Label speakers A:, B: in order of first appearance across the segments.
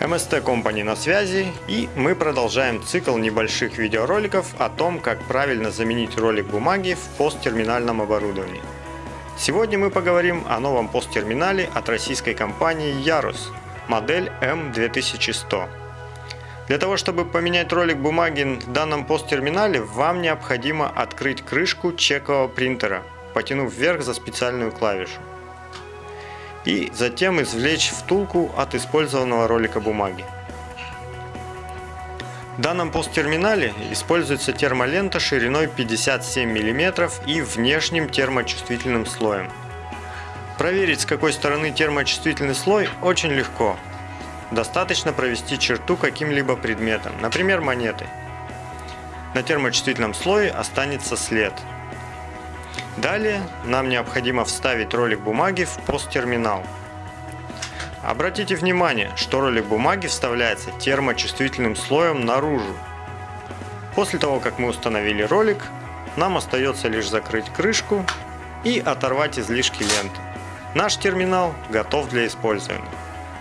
A: MST Company на связи и мы продолжаем цикл небольших видеороликов о том, как правильно заменить ролик бумаги в посттерминальном оборудовании. Сегодня мы поговорим о новом посттерминале от российской компании Ярус, модель M2100. Для того, чтобы поменять ролик бумаги в данном посттерминале, вам необходимо открыть крышку чекового принтера, потянув вверх за специальную клавишу и затем извлечь втулку от использованного ролика бумаги. В данном посттерминале используется термолента шириной 57 мм и внешним термочувствительным слоем. Проверить с какой стороны термочувствительный слой очень легко. Достаточно провести черту каким-либо предметом, например монетой. На термочувствительном слое останется след – Далее нам необходимо вставить ролик бумаги в посттерминал. Обратите внимание, что ролик бумаги вставляется термочувствительным слоем наружу. После того, как мы установили ролик, нам остается лишь закрыть крышку и оторвать излишки ленты. Наш терминал готов для использования.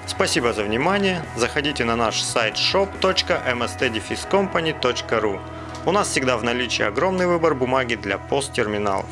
A: Спасибо за внимание. Заходите на наш сайт shop.mstdefiscompany.ru. У нас всегда в наличии огромный выбор бумаги для посттерминалов.